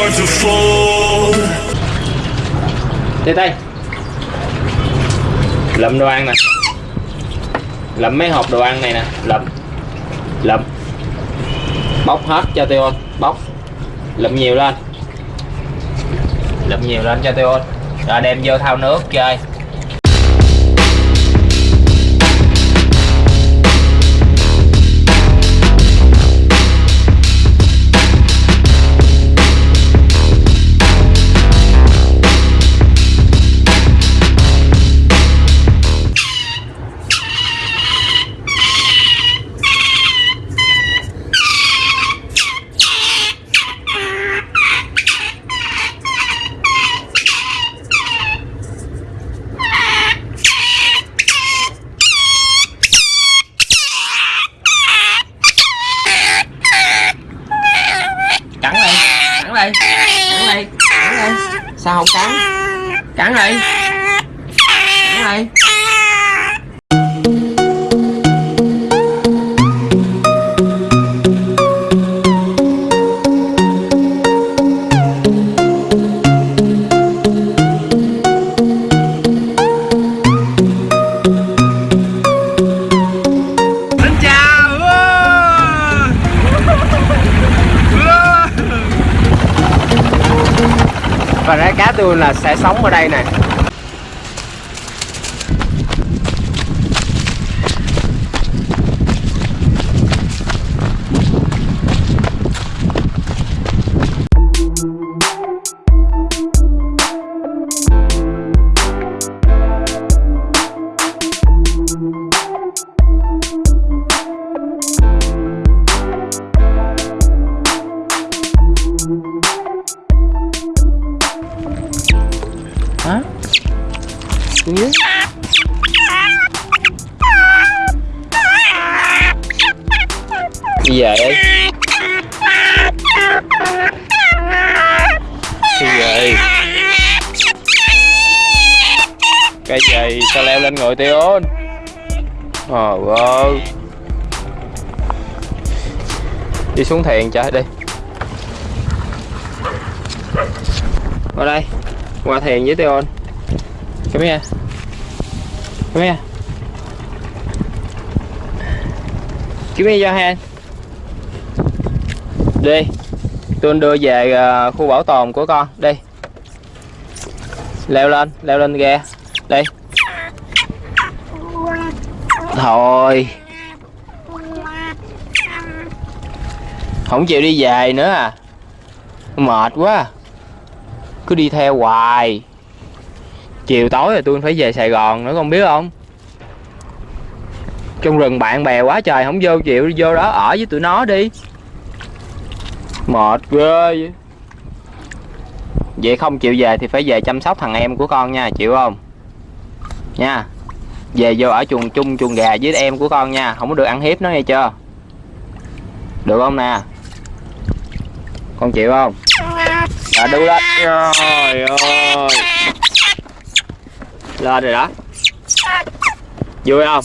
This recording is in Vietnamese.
đây start to tay Lụm đồ ăn nè. Lụm mấy hộp đồ ăn này nè. Lụm. Lụm. Bóc hết cho Teo Bóc. Lụm nhiều lên. Lụm nhiều lên cho Teo Rồi đem vô thao nước chơi. Cắn đây cắn đây cắn đây sao không cắn? Cắn đây cắn đây và rái cá tôi là sẽ sống ở đây nè đi về đi đi về cái gì? Sao leo lên ngồi tiêu ôn ờ ơi đi xuống thiền chơi đi. Qua đây. Qua thiền với tiêu ôn come here. Come here. Give me your hand đi. Tôi đưa về à, khu bảo tồn của con. Đi. Leo lên leo lên ghe. Đi. Thôi. Không chịu đi về nữa à. Mệt quá. Cứ đi theo hoài. Chiều tối rồi tôi phải về Sài Gòn nữa, con biết không? Trong rừng bạn bè quá trời, không vô chịu, vô đó ở với tụi nó đi mệt ghê. Vậy vậy không chịu về thì phải về chăm sóc thằng em của con nha, chịu không? Nha. Về vô ở chuồng chung chuồng gà với em của con nha, không có được ăn hiếp nó nghe chưa? Được không nè? Con chịu không? À đu lên. Trời ơi. Lên rồi đó. Vui không?